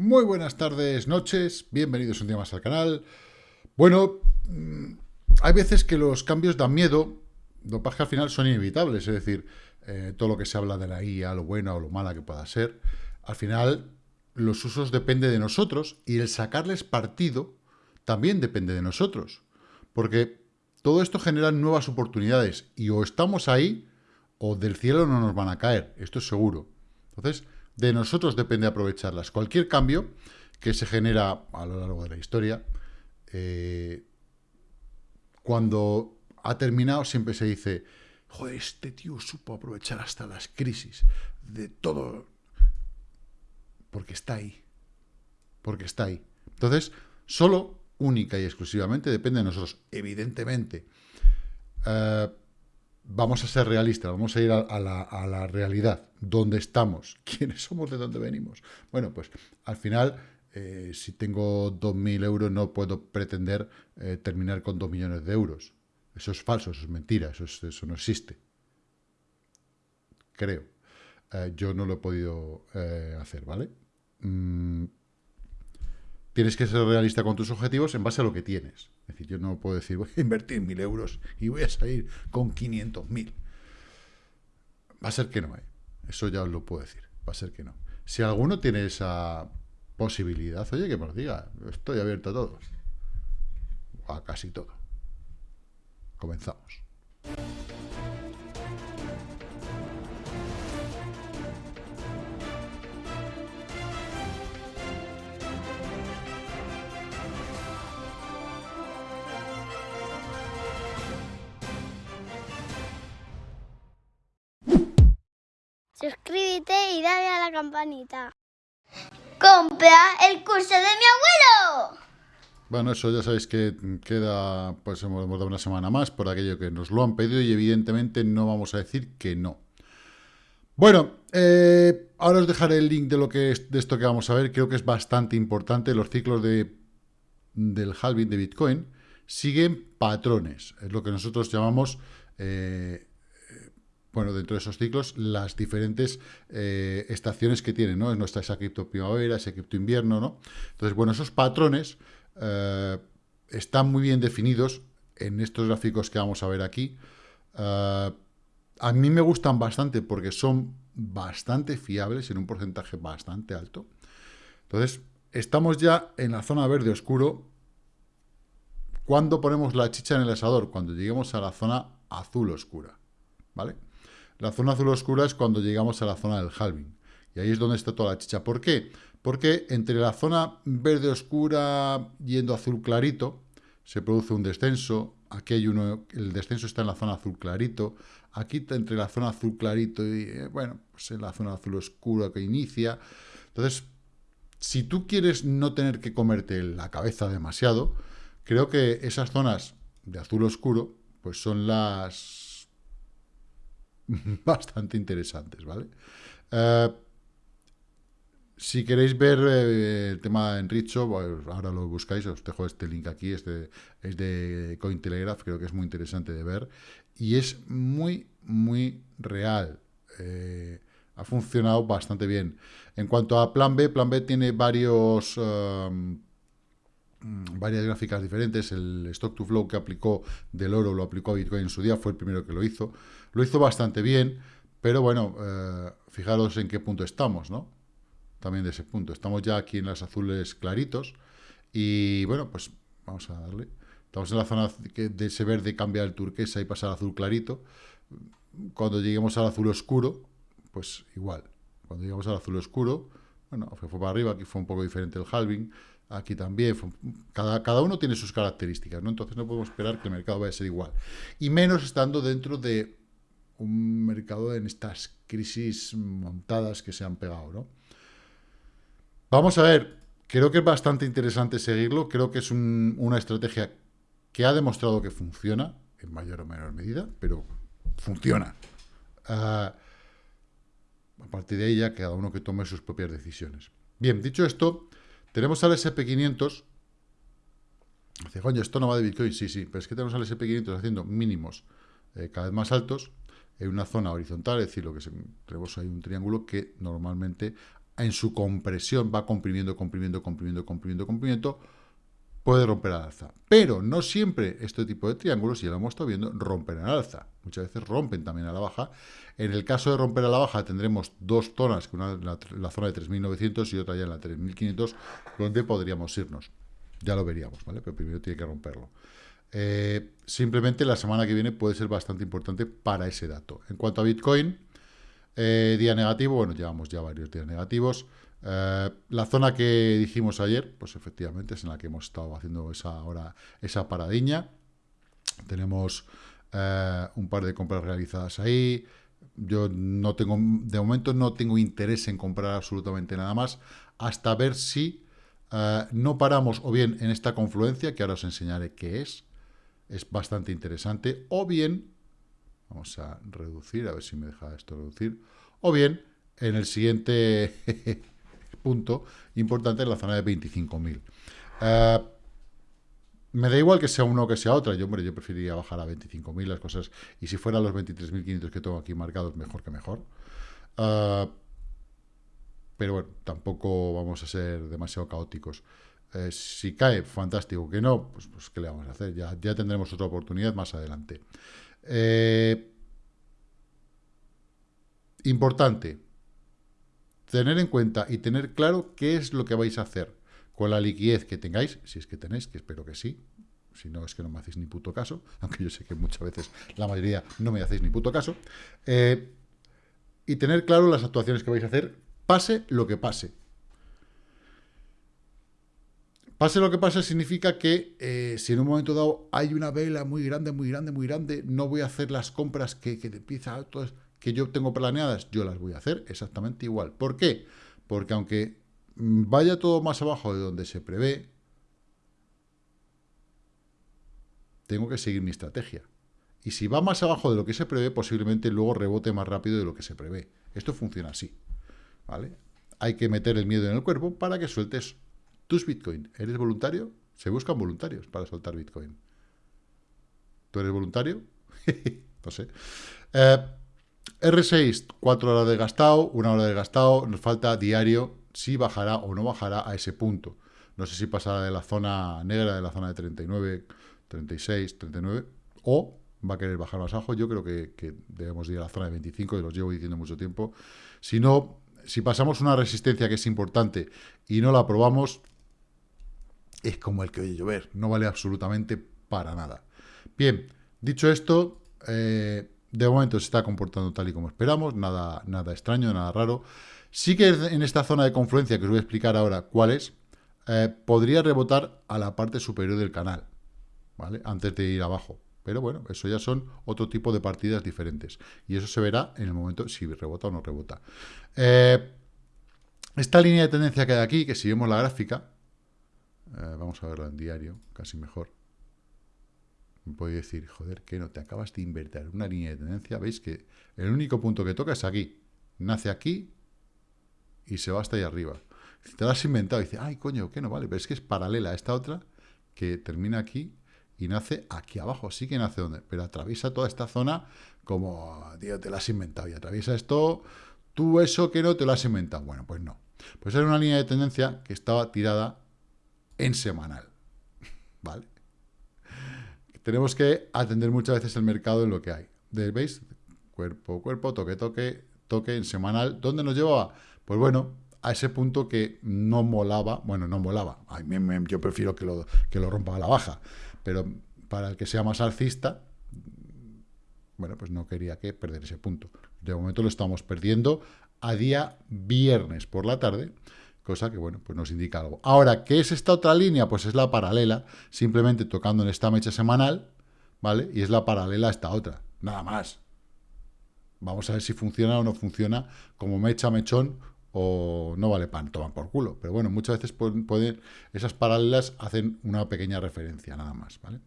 Muy buenas tardes, noches, bienvenidos un día más al canal. Bueno, mm, hay veces que los cambios dan miedo, lo que al final son inevitables, es decir, eh, todo lo que se habla de la IA, lo buena o lo mala que pueda ser, al final los usos dependen de nosotros y el sacarles partido también depende de nosotros, porque todo esto genera nuevas oportunidades y o estamos ahí o del cielo no nos van a caer, esto es seguro. Entonces, de nosotros depende aprovecharlas. Cualquier cambio que se genera a lo largo de la historia, eh, cuando ha terminado siempre se dice, joder, este tío supo aprovechar hasta las crisis de todo, porque está ahí, porque está ahí. Entonces, solo, única y exclusivamente depende de nosotros, evidentemente. Eh, vamos a ser realistas, vamos a ir a, la, realidad, dónde estamos, quiénes somos, de dónde venimos. Bueno, pues al final, eh, si tengo 2.000 euros, no puedo pretender eh, terminar con 2 millones de euros. Eso es falso, eso es mentira, eso, eso no existe. Creo. Eh, yo no lo he podido hacer, ¿vale? Mm, tienes que ser realista con tus objetivos en base a lo que tienes. Es decir, yo no puedo decir, voy a invertir mil euros y voy a salir con 500.000. Va a ser que no, ¿eh? Eso ya os lo puedo decir. Va a ser que no. Si alguno tiene esa posibilidad, oye, que me lo diga. Estoy abierto a todo. A casi todo. Comenzamos. Suscríbete y dale a la campanita. ¡Compra el curso de mi abuelo! Bueno, eso ya sabéis que queda, pues hemos dado una semana más por aquello que nos lo han pedido y evidentemente no vamos a decir que no. Bueno, eh, ahora os dejaré el link de lo que es de esto que vamos a ver. Creo que es bastante importante. Los ciclos de, del halving de Bitcoin siguen patrones. Es lo que nosotros llamamos eh, bueno, dentro de esos ciclos, las diferentes eh, estaciones que tienen, ¿no? Está esa cripto primavera, ese cripto invierno, ¿no? Entonces, bueno, esos patrones eh, están muy bien definidos en estos gráficos que vamos a ver aquí. Eh, a mí me gustan bastante porque son bastante fiables en un porcentaje bastante alto. Entonces, estamos ya en la zona verde oscuro. ¿Cuándo ponemos la chicha en el asador? Cuando lleguemos a la zona azul oscura, ¿vale? La zona azul oscura es cuando llegamos a la zona del halving. Y ahí es donde está toda la chicha. ¿Por qué? Porque entre la zona verde oscura yendo azul clarito, se produce un descenso. Aquí hay uno, el descenso está en la zona azul clarito. Aquí entre la zona azul clarito y, eh, bueno, pues en la zona azul oscura que inicia. Entonces, si tú quieres no tener que comerte la cabeza demasiado, creo que esas zonas de azul oscuro, pues son las bastante interesantes, ¿vale? Eh, si queréis ver eh, el tema en Richo, pues ahora lo buscáis, os dejo este link aquí, este es de Cointelegraph, creo que es muy interesante de ver, y es muy, muy real. Eh, ha funcionado bastante bien. En cuanto a Plan B, Plan B tiene varios... varias gráficas diferentes, el Stock to Flow que aplicó del oro lo aplicó a Bitcoin en su día, fue el primero que lo hizo, lo hizo bastante bien, pero bueno, eh, fijaros en qué punto estamos, ¿no? También de ese punto. Estamos ya aquí en las azules claritos y bueno, pues vamos a darle. Estamos en la zona de ese verde cambiar el turquesa y pasar al azul clarito. Cuando lleguemos al azul oscuro, pues igual. Cuando lleguemos al azul oscuro, bueno, fue, para arriba, aquí fue un poco diferente el halving, aquí también, cada, cada uno tiene sus características, ¿no? Entonces no podemos esperar que el mercado vaya a ser igual. Y menos estando dentro de un mercado en estas crisis montadas que se han pegado, ¿no? Vamos a ver, creo que es bastante interesante seguirlo, creo que es una estrategia que ha demostrado que funciona, en mayor o menor medida, pero funciona. Ah, a partir de ya cada uno que tome sus propias decisiones. Bien, dicho esto, tenemos al SP500. Dice, coño, esto no va de Bitcoin. Sí, sí, pero es que tenemos al SP500 haciendo mínimos eh, cada vez más altos en una zona horizontal, es decir, lo que tenemos ahí un triángulo que normalmente en su compresión va comprimiendo, comprimiendo, comprimiendo, comprimiendo, comprimiendo, puede romper al alza. Pero no siempre este tipo de triángulos, ya lo hemos estado viendo, rompen al alza. Muchas veces rompen también a la baja. En el caso de romper a la baja tendremos dos zonas, una en la, zona de 3.900 y otra ya en la 3.500, donde podríamos irnos. Ya lo veríamos, ¿vale? Pero primero tiene que romperlo. Eh, simplemente la semana que viene puede ser bastante importante para ese dato. En cuanto a Bitcoin, eh, día negativo, bueno, llevamos ya varios días negativos. Eh, la zona que dijimos ayer, pues efectivamente es en la que hemos estado haciendo esa, ahora, esa paradiña. Tenemos eh, un par de compras realizadas ahí. Yo no tengo, de momento no tengo interés en comprar absolutamente nada más, hasta ver si eh, no paramos o bien en esta confluencia, que ahora os enseñaré qué es, es bastante interesante, o bien, vamos a reducir, a ver si me deja esto reducir, o bien en el siguiente punto importante en la zona de 25.000. Eh, me da igual que sea uno o que sea otra. Yo, hombre, yo preferiría bajar a 25.000 las cosas. Y si fueran los 23.500 que tengo aquí marcados, mejor que mejor. Eh, pero bueno, tampoco vamos a ser demasiado caóticos. Eh, si cae, fantástico. Que no, pues, pues ¿qué le vamos a hacer? Ya, ya tendremos otra oportunidad más adelante. importante, tener en cuenta y tener claro qué es lo que vais a hacer con la liquidez que tengáis, si es que tenéis, que espero que sí, si no es que no me hacéis ni puto caso, aunque yo sé que muchas veces la mayoría no me hacéis ni puto caso, eh, y tener claro las actuaciones que vais a hacer, pase lo que pase. Pase lo que pase significa que eh, si en un momento dado hay una vela muy grande, muy grande, muy grande, no voy a hacer las compras que, que empieza esto que yo tengo planeadas, yo las voy a hacer exactamente igual. ¿Por qué? Porque aunque vaya todo más abajo de donde se prevé, tengo que seguir mi estrategia. Y si va más abajo de lo que se prevé, posiblemente luego rebote más rápido de lo que se prevé. Esto funciona así. ¿Vale? Hay que meter el miedo en el cuerpo para que sueltes tus Bitcoin. ¿Eres voluntario? Se buscan voluntarios para soltar Bitcoin. ¿Tú eres voluntario? no sé. Eh, R6, 4 horas de gastado, 1 hora de gastado, nos falta diario si bajará o no bajará a ese punto. No sé si pasará de la zona negra, de la zona de 39, 36, 39, o va a querer bajar más abajo. Yo creo que, debemos ir a la zona de 25, y los llevo diciendo mucho tiempo. Si no, si pasamos una resistencia que es importante y no la probamos, es como el que oye llover, no vale absolutamente para nada. Bien, dicho esto, eh, de momento se está comportando tal y como esperamos, nada, nada extraño, nada raro. Sí que en esta zona de confluencia, que os voy a explicar ahora cuál es, eh, podría rebotar a la parte superior del canal, ¿vale? Antes de ir abajo. Pero bueno, eso ya son otro tipo de partidas diferentes. Y eso se verá en el momento si rebota o no rebota. Eh, esta línea de tendencia que hay aquí, que si vemos la gráfica, eh, vamos a verla en diario, casi mejor puede decir, joder, que no te acabas de invertir una línea de tendencia, veis que el único punto que toca es aquí, nace aquí y se va hasta ahí arriba. Si te lo has inventado y dices, ay, coño, que no vale, pero es que es paralela a esta otra que termina aquí y nace aquí abajo, sí que nace donde, pero atraviesa toda esta zona como, tío, te la has inventado y atraviesa esto, tú eso que no te lo has inventado. Bueno, pues no. Pues era una línea de tendencia que estaba tirada en semanal, ¿vale? Tenemos que atender muchas veces el mercado en lo que hay. ¿Veis? Cuerpo, cuerpo, toque, toque, toque en semanal. ¿Dónde nos llevaba? Pues bueno, a ese punto que no molaba, bueno, no molaba, yo prefiero que lo, que lo rompa a la baja, pero para el que sea más alcista, bueno, pues no quería que perder ese punto. De momento lo estamos perdiendo a día viernes por la tarde, cosa que, bueno, pues nos indica algo. Ahora, ¿qué es esta otra línea? Pues es la paralela, simplemente tocando en esta mecha semanal, ¿vale? Y es la paralela a esta otra, nada más. Vamos a ver si funciona o no funciona como mecha, mechón o no vale pan, toman por culo. Pero bueno, muchas veces pueden, esas paralelas hacen una pequeña referencia, nada más, ¿vale?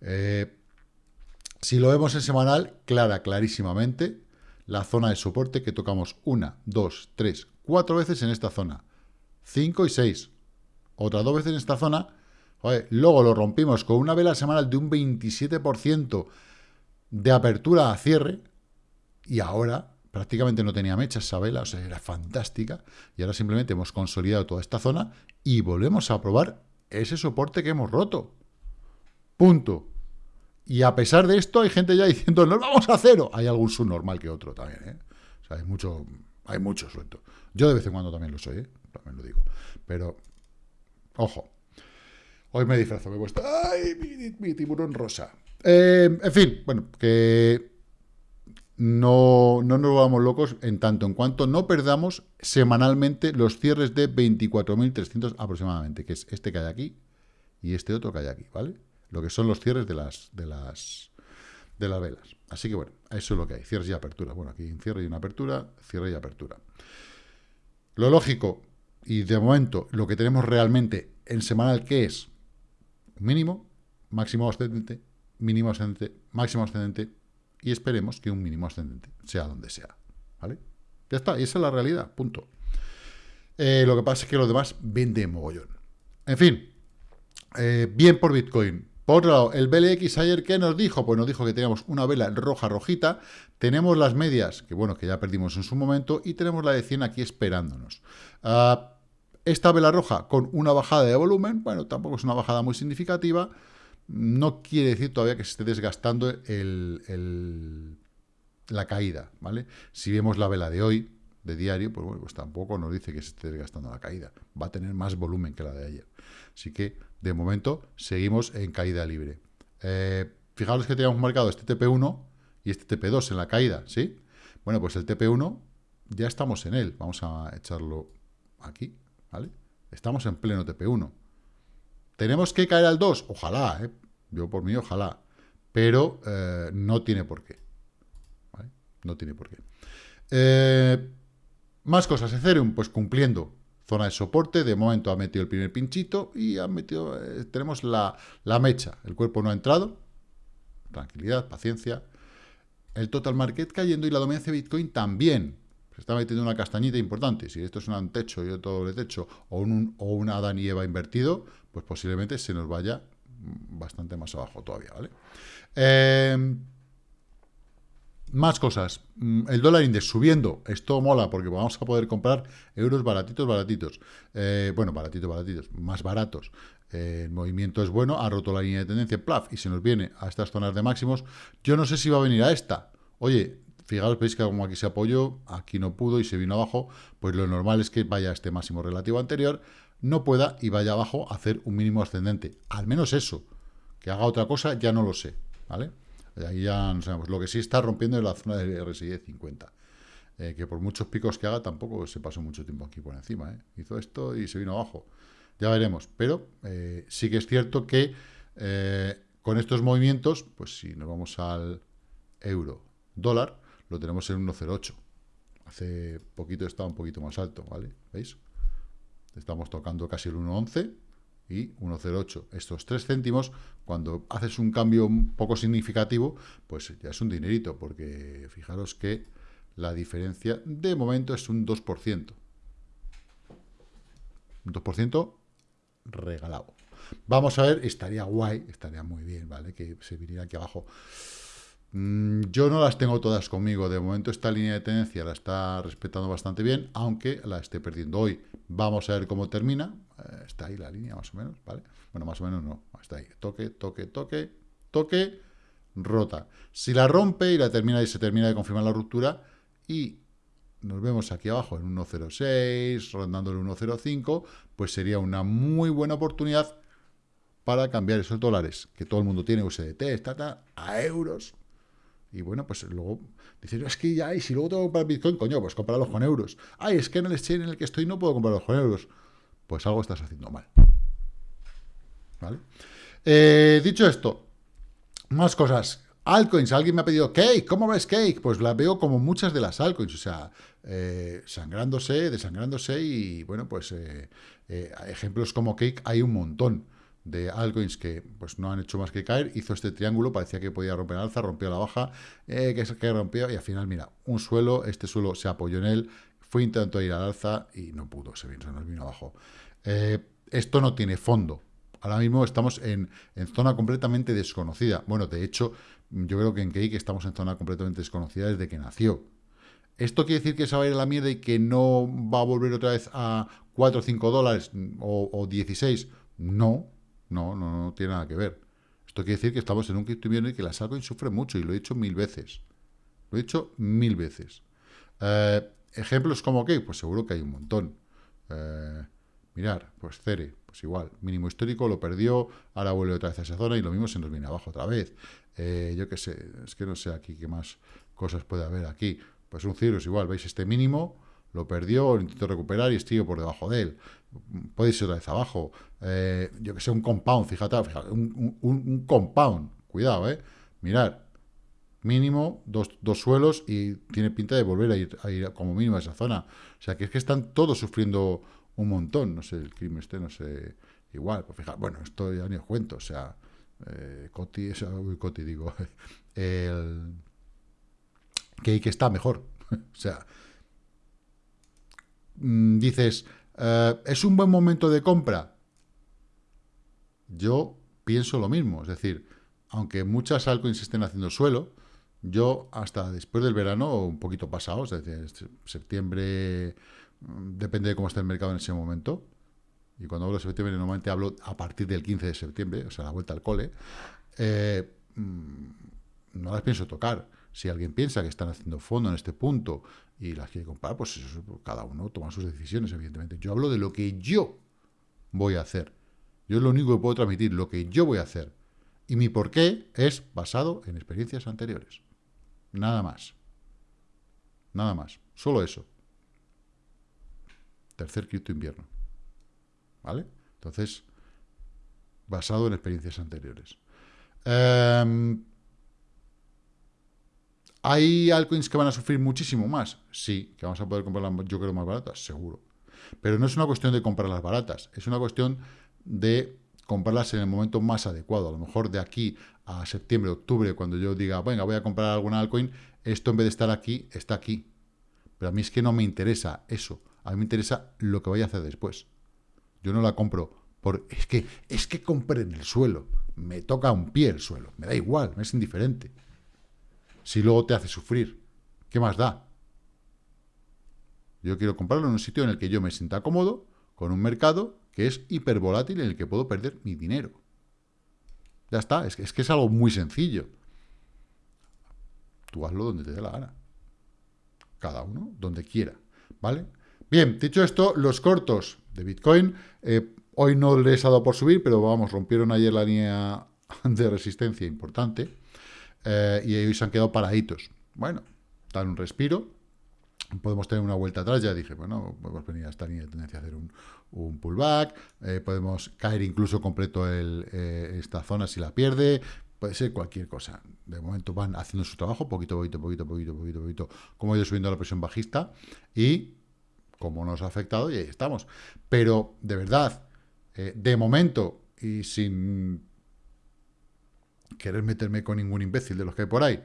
Eh, si lo vemos en semanal, clara, clarísimamente, la zona de soporte que tocamos una, dos, tres, cuatro veces en esta zona. 5 y 6. Otras dos veces en esta zona. luego lo rompimos con una vela semanal de un 27% de apertura a cierre. Y ahora, prácticamente no tenía mecha esa vela, o sea, era fantástica, y ahora simplemente hemos consolidado toda esta zona y volvemos a probar ese soporte que hemos roto. Punto. Y a pesar de esto, hay gente ya diciendo, nos vamos a cero. Hay algún subnormal que otro también, ¿eh? O sea, hay mucho, hay mucho suelto. Yo de vez en cuando también lo soy, ¿eh? También lo digo. Pero, ojo. Hoy me disfrazo, me he puesto, ¡ay, mi, tiburón rosa! Eh, en fin, bueno, que no, no nos vamos locos en tanto en cuanto no perdamos semanalmente los cierres de 24.300 aproximadamente, que es este que hay aquí y este otro que hay aquí, ¿vale? lo que son los cierres de las, de las, de las velas. Así que bueno, eso es lo que hay, cierres y apertura. Bueno, aquí cierre y una apertura, cierre y apertura. Lo lógico, y de momento lo que tenemos realmente en semanal, ¿qué es? Mínimo, máximo ascendente, mínimo ascendente, máximo ascendente, y esperemos que un mínimo ascendente sea donde sea. ¿Vale? Ya está, y esa es la realidad, punto. Eh, lo que pasa es que lo demás vende mogollón. En fin, eh, bien por Bitcoin. Por otro lado, el BLX ayer, ¿qué nos dijo? Pues nos dijo que teníamos una vela roja rojita, tenemos las medias, que bueno, que ya perdimos en su momento, y tenemos la de 100 aquí esperándonos. Ah, esta vela roja con una bajada de volumen, bueno, tampoco es una bajada muy significativa, no quiere decir todavía que se esté desgastando la caída, ¿vale? Si vemos la vela de hoy, de diario, pues bueno, pues tampoco nos dice que se esté desgastando la caída. Va a tener más volumen que la de ayer. Así que, de momento, seguimos en caída libre. Eh, fijaros que teníamos marcado este TP1 y este TP2 en la caída, ¿sí? Bueno, pues el TP1 ya estamos en él. Vamos a echarlo aquí, ¿vale? Estamos en pleno TP1. ¿Tenemos que caer al 2? Ojalá, ¿eh? Yo por mí, ojalá. Pero eh, no tiene por qué. No tiene por qué. Eh, más cosas. Ethereum, pues cumpliendo zona de soporte, de momento ha metido el primer pinchito y ha metido, eh, tenemos la, mecha, el cuerpo no ha entrado, tranquilidad, paciencia, el total market cayendo y la dominancia de Bitcoin también, se está metiendo una castañita importante, si esto es un techo y otro doble techo, o un, o un Adán y Eva invertido, pues posiblemente se nos vaya bastante más abajo todavía, ¿vale? Eh, más cosas. Mm, el dólar index subiendo. Esto mola porque vamos a poder comprar euros baratitos, baratitos. Eh, bueno, baratitos, baratitos. Más baratos. Eh, el movimiento es bueno. Ha roto la línea de tendencia. Plaf. Y se nos viene a estas zonas de máximos. Yo no sé si va a venir a esta. Oye, fijaros, veis que como aquí se apoyó, aquí no pudo y se vino abajo. Pues lo normal es que vaya a este máximo relativo anterior. No pueda y vaya abajo a hacer un mínimo ascendente. Al menos eso. Que haga otra cosa, ya no lo sé. ¿Vale? Ahí ya no sabemos. Lo que sí está rompiendo es la zona de RSI de 50. Eh, que por muchos picos que haga, tampoco se pasó mucho tiempo aquí por encima. ¿eh? Hizo esto y se vino abajo. Ya veremos. Pero eh, sí que es cierto que con estos movimientos, pues si nos vamos al euro dólar, lo tenemos en 1,08. Hace poquito estaba un poquito más alto, ¿vale? ¿Veis? Estamos tocando casi el 1,11 y 1,08. Estos 3 céntimos, cuando haces un cambio un poco significativo, pues ya es un dinerito, porque fijaros que la diferencia de momento es un 2%. Un 2% regalado. Vamos a ver, estaría guay, estaría muy bien, ¿vale? Que se viniera aquí abajo. Mm, yo no las tengo todas conmigo. De momento esta línea de tendencia la está respetando bastante bien, aunque la esté perdiendo hoy. Vamos a ver cómo termina. Eh, está ahí la línea más o menos, ¿vale? Bueno, más o menos no. Está ahí. Toque, toque, toque, toque, rota. Si la rompe y la termina y se termina de confirmar la ruptura y nos vemos aquí abajo en 1.06, rondando el 1.05, pues sería una muy buena oportunidad para cambiar esos dólares que todo el mundo tiene, USDT, está, a euros, y bueno, pues luego dices, es que ya, y si luego tengo que comprar Bitcoin, coño, pues cómpralos con euros. Ay, es que en el exchange en el que estoy no puedo comprarlos con euros. Pues algo estás haciendo mal. ¿Vale? Eh, dicho esto, más cosas. Altcoins, alguien me ha pedido Cake, ¿cómo ves Cake? Pues la veo como muchas de las altcoins, o sea, eh, sangrándose, desangrándose y bueno, pues eh, ejemplos como Cake hay un montón de altcoins que pues no han hecho más que caer, hizo este triángulo, parecía que podía romper alza, rompió la baja, que, que rompió, y al final, mira, un suelo, este suelo se apoyó en él, fue intentó ir al alza y no pudo, se, vino, nos vino abajo. Eh, esto no tiene fondo. Ahora mismo estamos en, zona completamente desconocida. Bueno, de hecho, yo creo que en Cake estamos en zona completamente desconocida desde que nació. ¿Esto quiere decir que se va a ir a la mierda y que no va a volver otra vez a 4 o 5 dólares o, 16? No, no, no, no tiene nada que ver. Esto quiere decir que estamos en un cripto y que la altcoins sufre mucho y lo he dicho mil veces. Lo he dicho mil veces. Eh, ¿Ejemplos como qué? Pues seguro que hay un montón. Eh, mirar, pues Cere, pues igual, mínimo histórico, lo perdió, ahora vuelve otra vez a esa zona y lo mismo se nos viene abajo otra vez. Eh, yo qué sé, es que no sé aquí qué más cosas puede haber aquí. Pues un Cirrus igual, veis este mínimo, lo perdió, lo intentó recuperar y estoy por debajo de él. Puede ir otra vez abajo. Eh, yo que sé, un compound, fíjate, un, compound, cuidado, eh. Mirad, mínimo dos, suelos y tiene pinta de volver a ir, a ir como mínimo a esa zona. O sea, que es que están todos sufriendo un montón. No sé, el crimen este, no sé, igual. Pues fíjate, bueno, esto ya ni os cuento, o sea, eh, Coti, o Coti digo, el que, que está mejor. o sea, mm, dices, eh, ¿es un buen momento de compra? Yo pienso lo mismo, es decir, aunque muchas altcoins estén haciendo suelo, yo hasta después del verano, un poquito pasado, desde septiembre, mm, depende de cómo esté el mercado en ese momento, y cuando hablo de septiembre normalmente hablo a partir del 15 de septiembre, o sea, la vuelta al cole, eh, mm, no las pienso tocar. Si alguien piensa que están haciendo fondo en este punto y las quiere comprar, pues eso, cada uno toma sus decisiones, evidentemente. Yo hablo de lo que yo voy a hacer. Yo es lo único que puedo transmitir, lo que yo voy a hacer. Y mi porqué es basado en experiencias anteriores. Nada más. Nada más. Solo eso. Tercer cripto invierno. ¿Vale? Entonces, basado en experiencias anteriores. Eh, ¿Hay altcoins que van a sufrir muchísimo más? Sí, que vamos a poder comprarlas, yo creo, más baratas, seguro. Pero no es una cuestión de comprarlas baratas, es una cuestión de comprarlas en el momento más adecuado. A lo mejor de aquí a septiembre, octubre, cuando yo diga, venga, voy a comprar alguna altcoin, esto en vez de estar aquí, está aquí. Pero a mí es que no me interesa eso. A mí me interesa lo que vaya a hacer después. Yo no la compro por... Es que, es que compré en el suelo. Me toca un pie el suelo. Me da igual, me es indiferente si luego te hace sufrir? ¿Qué más da? Yo quiero comprarlo en un sitio en el que yo me sienta cómodo, con un mercado que es hipervolátil en el que puedo perder mi dinero. Ya está, es que, es algo muy sencillo. Tú hazlo donde te dé la gana. Cada uno donde quiera, ¿vale? Bien, dicho esto, los cortos de Bitcoin, eh, hoy no les ha dado por subir, pero vamos, rompieron ayer la línea de resistencia importante. Eh, y hoy se han quedado paraditos. Bueno, dan un respiro, podemos tener una vuelta atrás, ya dije, bueno, podemos venir a esta línea de tendencia a hacer un, pullback, eh, podemos caer incluso completo eh, esta zona si la pierde, puede ser cualquier cosa. De momento van haciendo su trabajo, poquito, poquito, poquito, poquito, poquito, poquito, como ha ido subiendo la presión bajista, y como nos ha afectado, y ahí estamos. Pero, de verdad, de momento, y sin querer meterme con ningún imbécil de los que hay por ahí,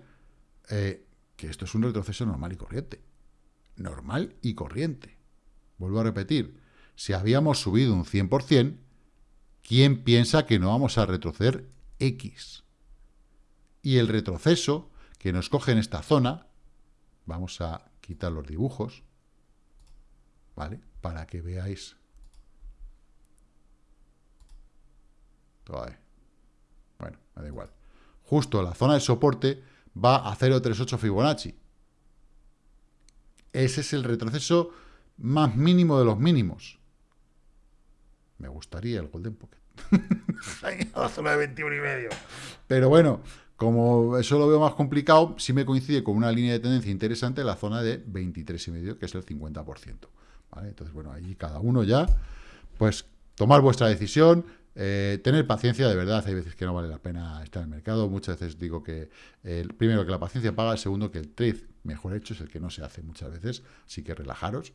eh, que esto es un retroceso normal y corriente. Normal y corriente. Vuelvo a repetir, si habíamos subido un 100%, ¿quién piensa que no vamos a retroceder X? Y el retroceso que nos coge en esta zona, vamos a quitar los dibujos, ¿vale? Para que veáis. Bueno, me da igual justo la zona de soporte va a 0.38 Fibonacci. Ese es el retroceso más mínimo de los mínimos. Me gustaría el Golden Pocket. la zona de 21 y medio. Pero bueno, como eso lo veo más complicado, sí me coincide con una línea de tendencia interesante la zona de 23 y medio, que es el 50%. Entonces, bueno, ahí cada uno ya, pues tomar vuestra decisión, eh, tener paciencia, de verdad, hay veces que no vale la pena estar en el mercado. Muchas veces digo que, el primero, que la paciencia paga, el segundo, que el trade mejor hecho es el que no se hace muchas veces. Así que relajaros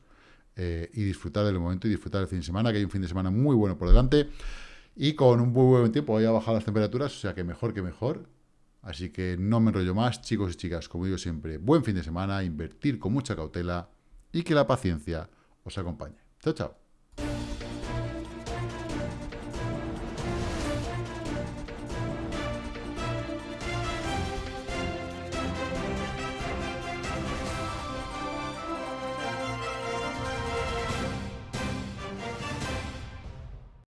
eh, y disfrutar del momento y disfrutar del fin de semana, que hay un fin de semana muy bueno por delante. Y con un muy buen tiempo voy a bajar las temperaturas, o sea que mejor que mejor. Así que no me enrollo más, chicos y chicas, como digo siempre, buen fin de semana, invertir con mucha cautela y que la paciencia os acompañe. Chao, chao.